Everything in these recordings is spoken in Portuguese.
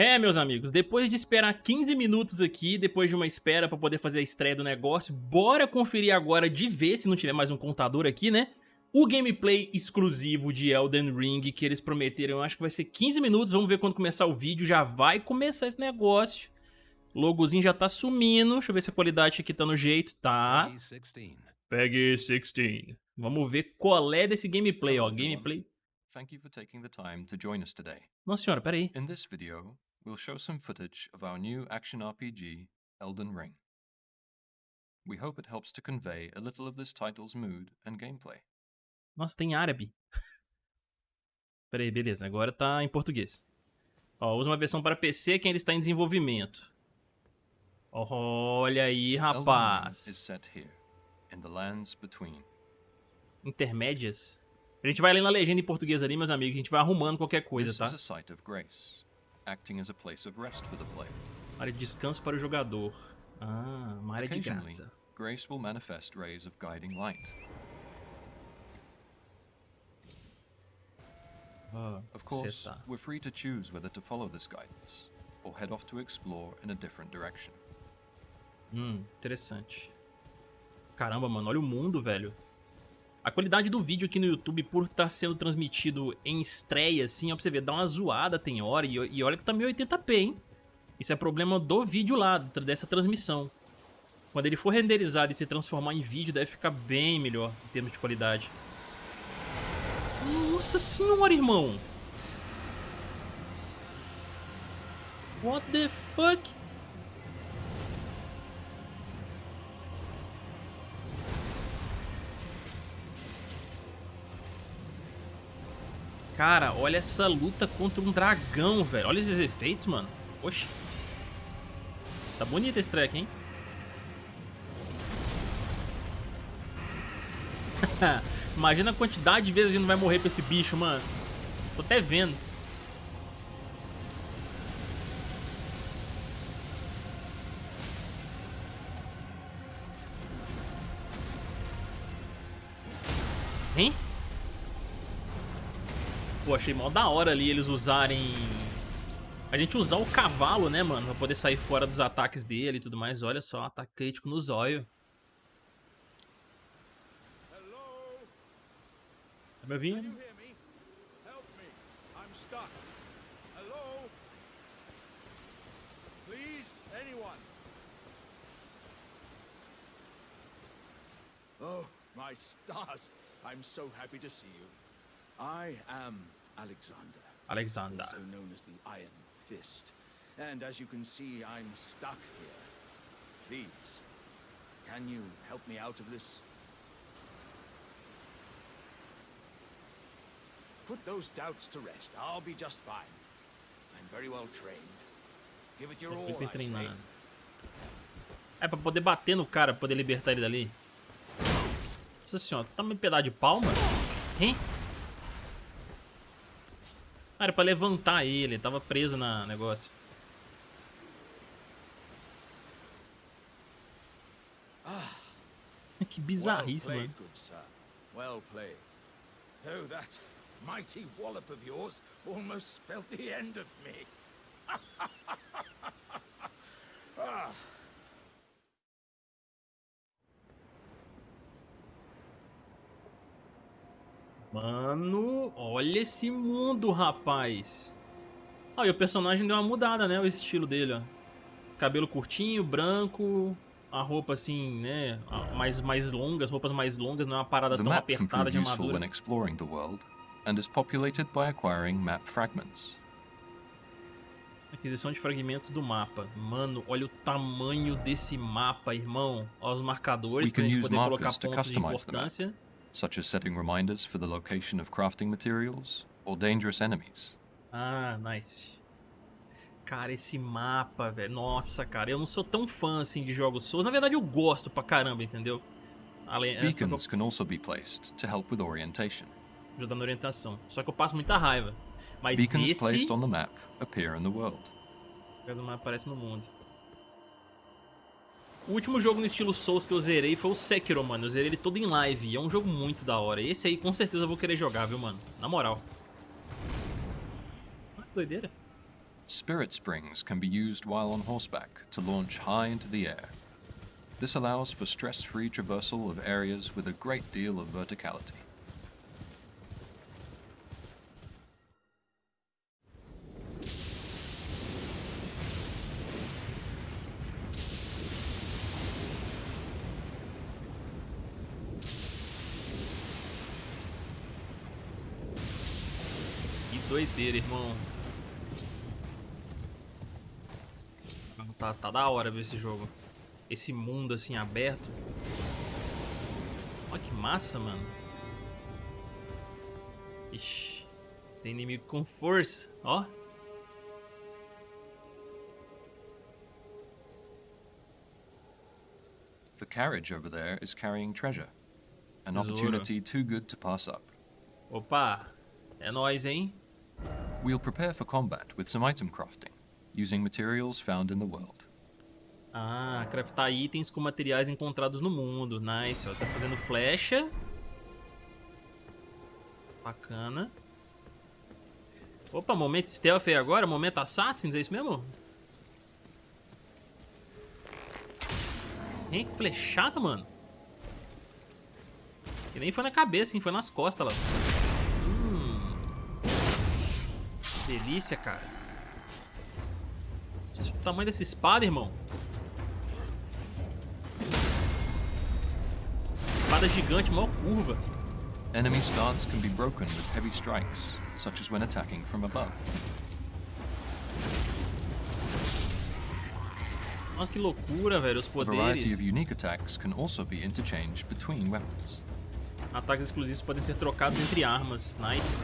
É, meus amigos, depois de esperar 15 minutos aqui, depois de uma espera pra poder fazer a estreia do negócio, bora conferir agora de ver, se não tiver mais um contador aqui, né? O gameplay exclusivo de Elden Ring que eles prometeram, eu acho que vai ser 15 minutos, vamos ver quando começar o vídeo, já vai começar esse negócio. O logozinho já tá sumindo, deixa eu ver se a qualidade aqui tá no jeito, tá. Pegue 16. Vamos ver qual é desse gameplay, ó, gameplay. Thank you for taking the time to join us today. Nossa senhora, peraí. In this video, we'll show some footage of our new action RPG, Elden Ring. We hope it helps to convey a little of this title's mood and gameplay. Nossa, tem árabe. peraí, beleza, agora tá em português. Ó, usa uma versão para PC que ainda está em desenvolvimento. Olha aí, rapaz. Is set here, in the lands between. Intermédias? A gente vai lendo a legenda em português ali, meus amigos. A gente vai arrumando qualquer coisa, This tá? is a site of grace, acting as a place of rest for the player. Área de descanso para o jogador. Ah, uma área de Occasionally, graça. grace will manifest rays of guiding light. Ah, Of course, tá. we're free to choose whether to follow this guidance, or head off to explore in a different direction. Hum, interessante. Caramba, mano, olha o mundo, velho. A qualidade do vídeo aqui no YouTube, por estar sendo transmitido em estreia, assim, ó, pra você ver, dá uma zoada tem hora, e, e olha que tá 1080p, hein? Isso é problema do vídeo lá, dessa transmissão. Quando ele for renderizado e se transformar em vídeo, deve ficar bem melhor em termos de qualidade. Nossa senhora, irmão! What the fuck? Cara, olha essa luta contra um dragão, velho. Olha esses efeitos, mano. Oxi. Tá bonito esse track, hein? Imagina a quantidade de vezes a gente não vai morrer pra esse bicho, mano. Tô até vendo. Hein? Pô, achei mó da hora ali eles usarem... A gente usar o cavalo, né, mano? Pra poder sair fora dos ataques dele e tudo mais. Olha só, ataque crítico no zóio. Tá me ouvindo? Oh, my stars. I'm so happy to see you. I am Alexander, Alexander. also known as the Iron Fist. And as you can see, I'm stuck here. Please, can you help me out of this? Put those doubts to rest. I'll be just fine. I'm very well trained. Give it your all, I say. É pra poder bater no cara, poder libertar ele dali. Nossa senhora, tá um pedaço de pau, mano? Hein? Ah, era pra levantar ele, ele tava preso na negócio. que bizarrice, well mano. played, good sir. Well played. Oh, that mighty wallop of yours almost spelt the end of me. ah. Mano, olha esse mundo, rapaz. Ah, e o personagem deu uma mudada, né? O estilo dele, ó. Cabelo curtinho, branco, a roupa assim, né? a- Mais, mais longas, roupas mais longas, não é uma parada tão apertada de when armadura. exploring the world, and is populated by acquiring map fragments. Aquisição de fragmentos do mapa. Mano, olha o tamanho desse mapa, irmão. Olha os marcadores pra can gente poder colocar pontos de importância. Such as setting reminders for the location of crafting materials or dangerous enemies. Ah, nice. Cara, esse mapa, velho. Nossa, cara, eu não sou tão fã assim de jogos Souls. Na verdade, eu gosto pra caramba, entendeu? Além, é, que eu- Beacons can also be placed to help with orientation. ajuda na orientação. Só que eu passo muita raiva. Mas Beacons esse placed on the map appear in the world. do mapa aparece no mundo. O último jogo no estilo Souls que eu zerei foi o Sekiro, mano. Eu zerei ele todo em live. E é um jogo muito da hora. Esse aí com certeza eu vou querer jogar, viu, mano? Na moral. Ah, doideira. Spirit springs can be used while on horseback to launch high into the air. This allows for stress-free traversal of areas with a great deal of verticality. Que doideira, irmão. Tá, tá da hora ver esse jogo. Esse mundo assim aberto. Olha que massa, mano. Ixi. Tem inimigo com força, ó. The carriage over there is carrying treasure. An opportunity too good to pass up. Opa. É nóis, hein? We'll prepare for combat with some item crafting, using materials found in the world. Ah, craftar itens com materiais encontrados no mundo. Nice, ó. Tá fazendo flecha. Bacana. Opa, momento stealth aí agora? Momento assassins, é isso mesmo? Hein, que flechada, mano. Que nem foi na cabeça, hein? Foi nas costas lá. Delícia, cara. O tamanho dessa espada, irmão. Espada gigante, maior curva. Enemy stance can be broken with heavy strikes, such as when attacking from above. Nossa, que loucura, velho. Os A variety of poderes. unique attacks can also be interchanged between weapons. Ataques exclusivos podem ser trocados entre armas. Nice.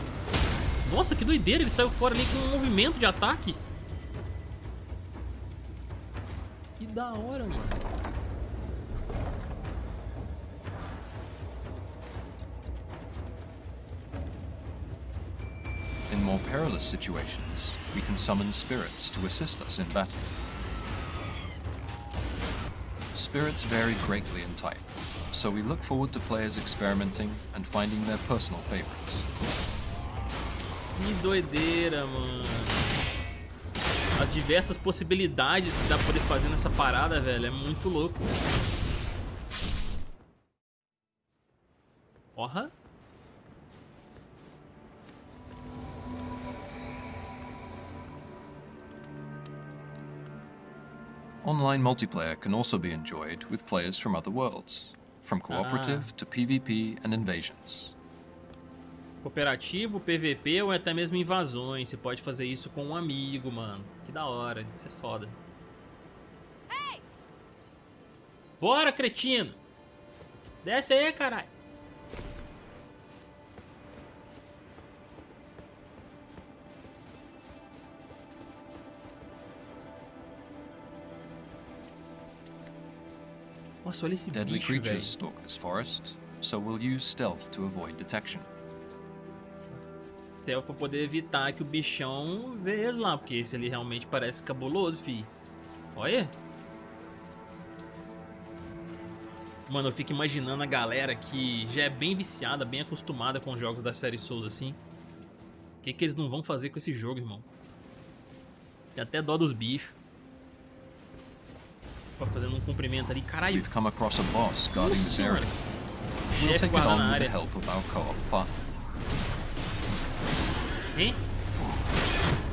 Nossa, que doideira. Ele saiu fora ali com um movimento de ataque. Que da hora, mano. In more perilous situations, we can summon spirits to assist us in battle. Spirits vary greatly in type, so we look forward to players experimenting and finding their personal favorites. Que doideira, mano. As diversas possibilidades que dá pra poder fazer nessa parada, velho, é muito louco. Porra. Online multiplayer can also be enjoyed with players from other worlds, from cooperative to PvP and invasions. Cooperativo, PVP ou até mesmo invasões. Você pode fazer isso com um amigo, mano. Que da hora. Isso é foda. Bora, cretino! Desce aí, caralho. Nossa, olha esse Deadly bicho, velho. creatures stalk this forest, so we'll use stealth to avoid detection. Stealth pra poder evitar que o bichão veja eles lá, porque esse ali realmente parece cabuloso, fi. Olha. Mano, eu fico imaginando a galera que já é bem viciada, bem acostumada com os jogos da série Souls assim. O que, que eles não vão fazer com esse jogo, irmão? Tem até dó dos bichos. Pra fazendo um cumprimento ali. Caralho, We've come across a boss guarding this area. Chefe guarda na área. Help of our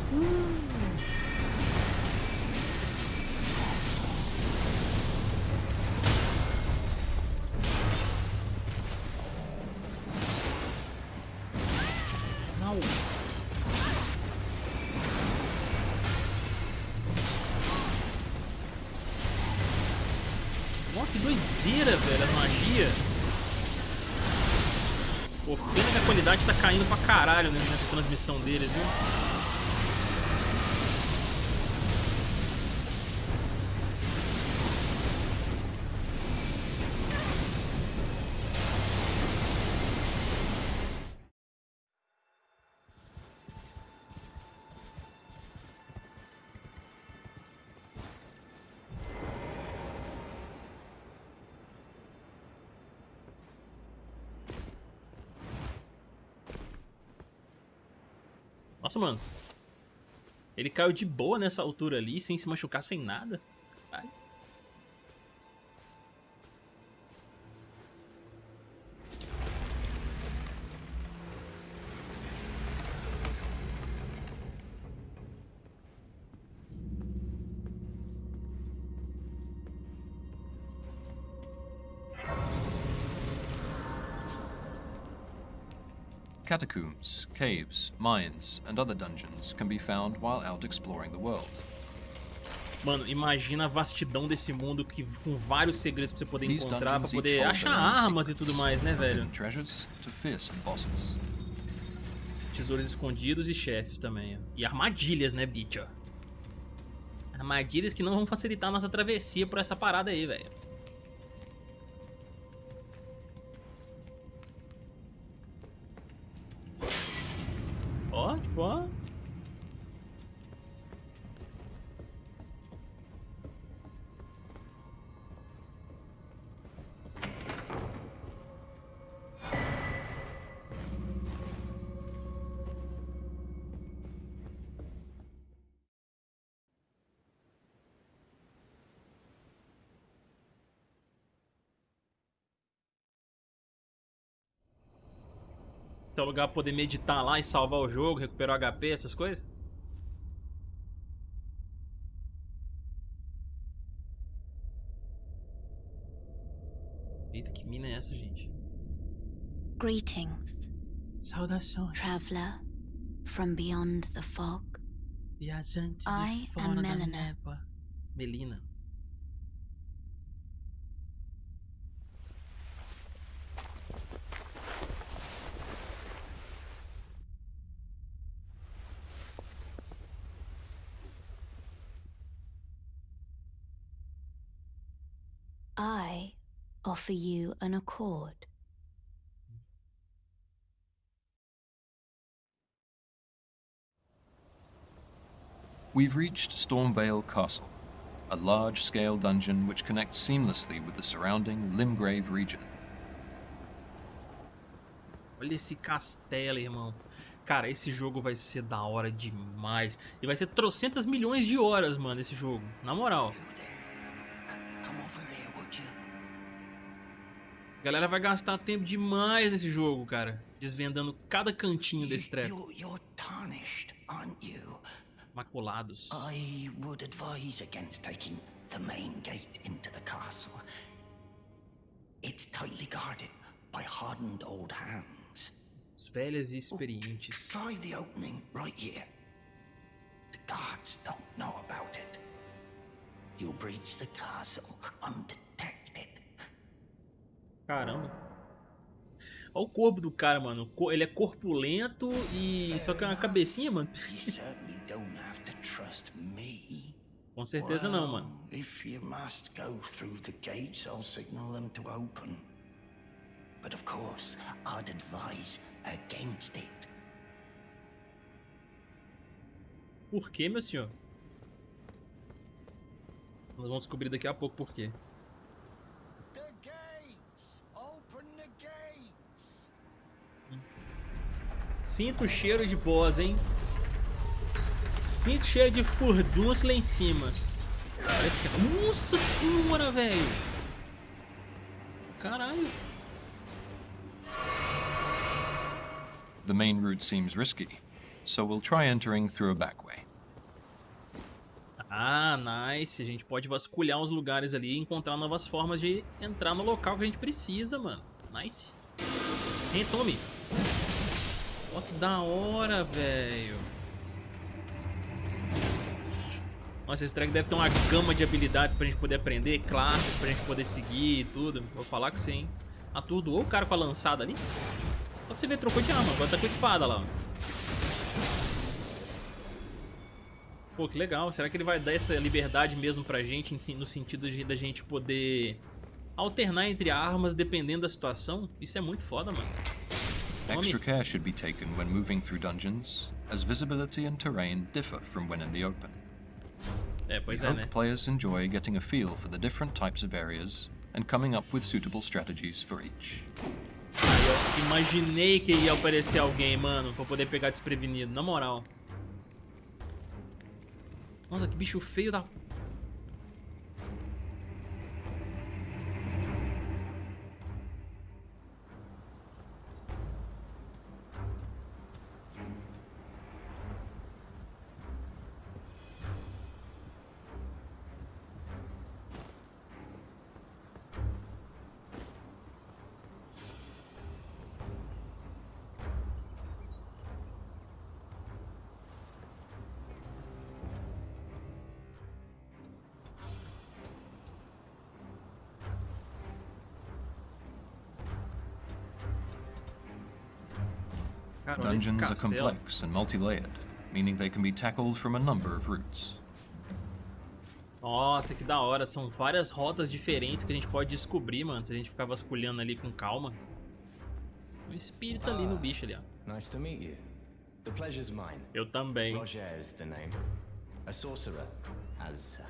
co-op caralho né, nessa transmissão deles, viu? Nossa, mano. Ele caiu de boa nessa altura ali, sem se machucar, sem nada. Catacombs, caves, mines, and other dungeons can be found while out exploring the world. Mano, imagina a vastidão desse mundo que, com vários segredos pra você poder These encontrar, pra poder achar armas e tudo mais, né, velho? hidden treasures to fearsome bosses. Tesouros escondidos e chefes também. E armadilhas, né, bicho? Armadilhas que não vão facilitar a nossa travessia por essa parada aí, velho. Um lugar pra poder meditar lá e salvar o jogo, recuperar o HP, essas coisas? Eita, que mina é essa, gente? Greetings, Saudações. traveler from beyond the fog. Viajante I de fora am da Melina. névoa. Melina. I offer you an accord. We've reached Stormvale Castle, a large-scale dungeon which connects seamlessly with the surrounding Limgrave region. Olha esse castelo, irmão. Cara, esse jogo vai ser da hora demais. E vai ser trocentas milhões de horas, mano, esse jogo. Na moral. A galera vai gastar tempo demais nesse jogo, cara. Desvendando cada cantinho desse treco. You're, you're tarnished, aren't you? Maculados. I would advise against taking the main gate into the castle. It's tightly guarded by hardened old hands. Os velhas e experientes. Try the opening right here. The guards don't know about it. You'll breach the castle undetected. Caramba. Olha o corpo do cara, mano. Ele é corpulento e. Só que é uma cabecinha, mano. Com certeza não, mano. If you must go through the gates, I'll signal them to open. But of course, I'd advise against it. Por quê, meu senhor? Nós vamos descobrir daqui a pouco por quê. The gates! Open the gates! Sinto o cheiro de pós, hein? Sinto o cheiro de furdunço lá em cima. Parece... Nossa senhora, velho! Caralho. The main route seems risky, so we'll try entering through a back way. Ah, nice. A gente pode vasculhar uns lugares ali e encontrar novas formas de entrar no local que a gente precisa, mano. Nice. Hein, Tommy? Ó, que da hora, velho. Nossa, esse track deve ter uma gama de habilidades pra gente poder aprender, classes pra gente poder seguir e tudo. Vou falar com você, hein. Atordoou o cara com a lançada ali. Só pra você ver, trocou de arma. Agora tá com a espada lá. Pô, que legal. Será que ele vai dar essa liberdade mesmo pra gente, no sentido de da gente poder alternar entre armas dependendo da situação? Isso é muito foda, mano. Extra care should be taken when moving through dungeons, as visibility and terrain differ from when in the open. We hope players enjoy getting a feel for the different types of areas and coming up with suitable strategies for each. Eu imaginei que ia aparecer alguém, mano, pra poder pegar desprevenido, na moral. Nossa, que bicho feio da... Cara, Dungeons are complex and multi-layered, meaning they can be tackled from a number of routes. Nossa, que da hora. São várias rotas diferentes que a gente pode descobrir, mano, se a gente ficar vasculhando ali com calma. Um espírito ali no bicho ali, ó. Nice to meet you. The pleasure's mine. Eu também. Roger is the name. A sorcerer, as uh,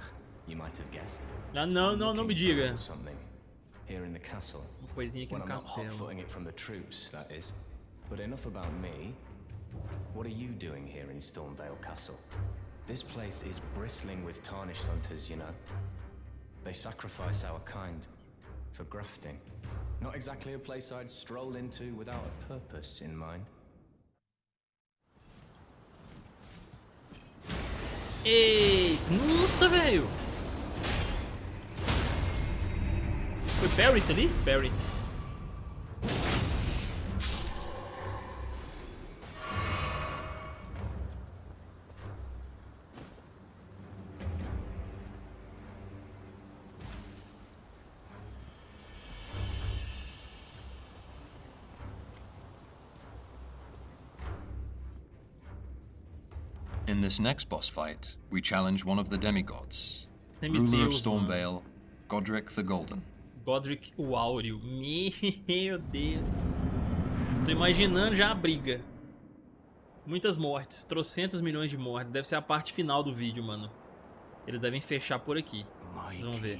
you might have guessed. Ah, não, não, não me diga. Something here in the castle. Uma coisinha aqui no castelo. hot-footing it from the troops, that is. But enough about me. What are you doing here in Stormvale Castle? This place is bristling with tarnished hunters, you know. They sacrifice our kind for grafting. Not exactly a place I'd stroll into without a purpose in mind. Ei, nossa, velho. Foi Barry ali? Barry. In this next boss fight, we challenge one of the demigods, ruler of Semideus, mano. Stormvale, Godric the Golden. Godric o Áureo. Meu Deus. Tô imaginando já a briga. Muitas mortes. Trocentas milhões de mortes. Deve ser a parte final do vídeo, mano. Eles devem fechar por aqui. Vocês vão ver.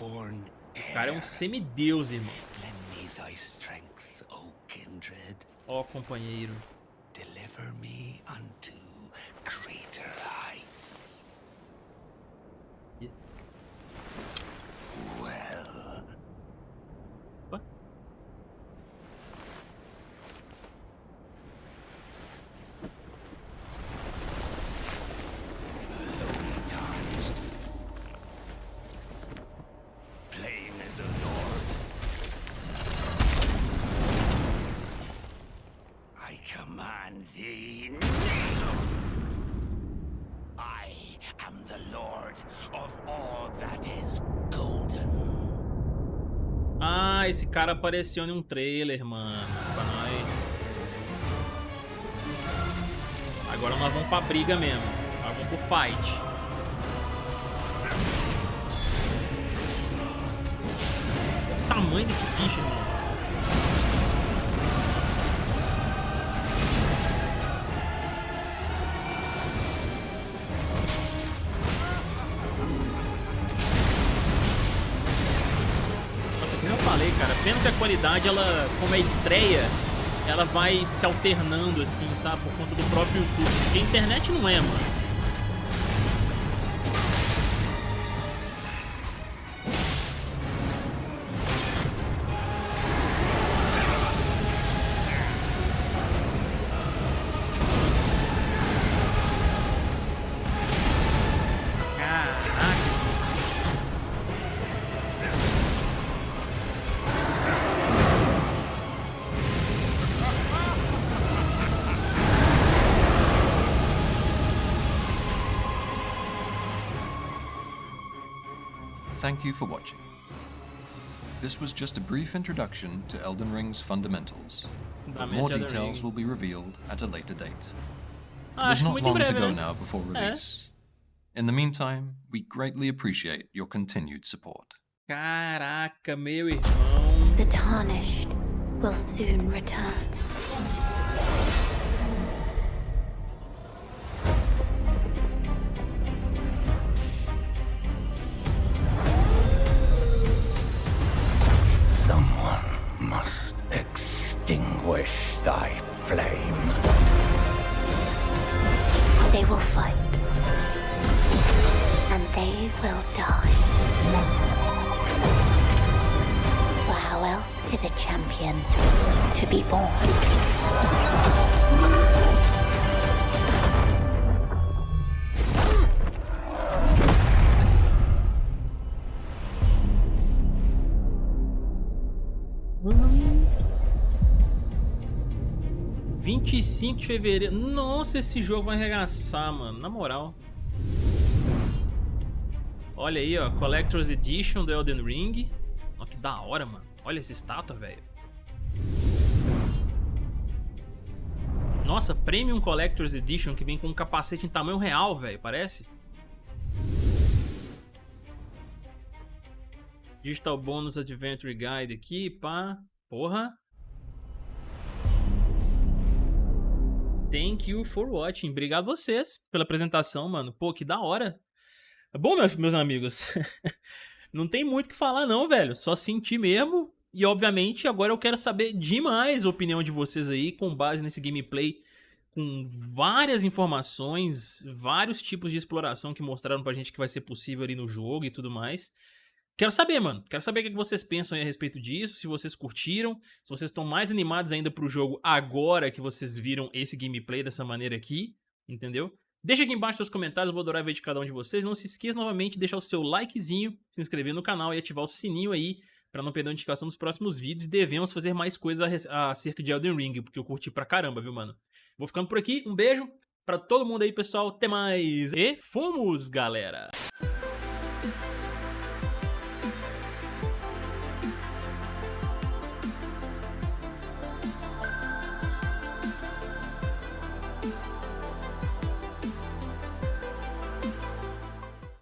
O cara é um semideus, irmão. Lend me thy strength, O kindred. Ó, companheiro. Deliver me unto greater heights. E- Well, Opa. lowly tarnished. Plain as a lord. I command thee kneel. I am the lord of all that is golden. Ah, esse cara apareceu em um trailer, mano. Pra nós. Agora nós vamos pra briga mesmo. Nós vamos pro fight. O tamanho desse bicho, irmão. Cara, pena que a qualidade, ela, como é estreia, ela vai se alternando, assim, sabe? Por conta do próprio YouTube. Porque a internet não é, mano. Thank you for watching. This was just a brief introduction to Elden Ring's fundamentals. But more details will be revealed at a later date. Ah, There's not long to go now before release. In the meantime, we greatly appreciate your continued support. Caraca, meu irmão. The tarnished will soon return. Will fight. And they will die. For how else is a champion to be born? Vinte e cinco de fevereiro. Nossa, esse jogo vai arregaçar, mano. Na moral. Olha aí, ó. Collector's Edition do Elden Ring. Ó, que da hora, mano. Olha essa estátua, velho. Nossa, Premium Collector's Edition que vem com um capacete em tamanho real, velho. Parece? Digital Bonus Adventure Guide aqui, pá. Porra. Thank you for watching. Obrigado vocês pela apresentação, mano. Pô, que da hora. Bom, meus, meus amigos, não tem muito o que falar não, velho. Só sentir mesmo. E, obviamente, agora eu quero saber demais a opinião de vocês aí, com base nesse gameplay, com várias informações, vários tipos de exploração que mostraram pra gente que vai ser possível ali no jogo e tudo mais. Quero saber, mano. Quero saber o que vocês pensam a respeito disso, se vocês curtiram, se vocês estão mais animados ainda pro jogo agora que vocês viram esse gameplay dessa maneira aqui, entendeu? Deixa aqui embaixo seus comentários, eu vou adorar ver de cada um de vocês. Não se esqueça novamente de deixar o seu likezinho, se inscrever no canal e ativar o sininho aí para não perder a notificação dos próximos vídeos. Devemos fazer mais coisas acerca de Elden Ring, porque eu curti pra caramba, viu, mano? Vou ficando por aqui, um beijo pra todo mundo aí, pessoal. Até mais! E fomos, galera!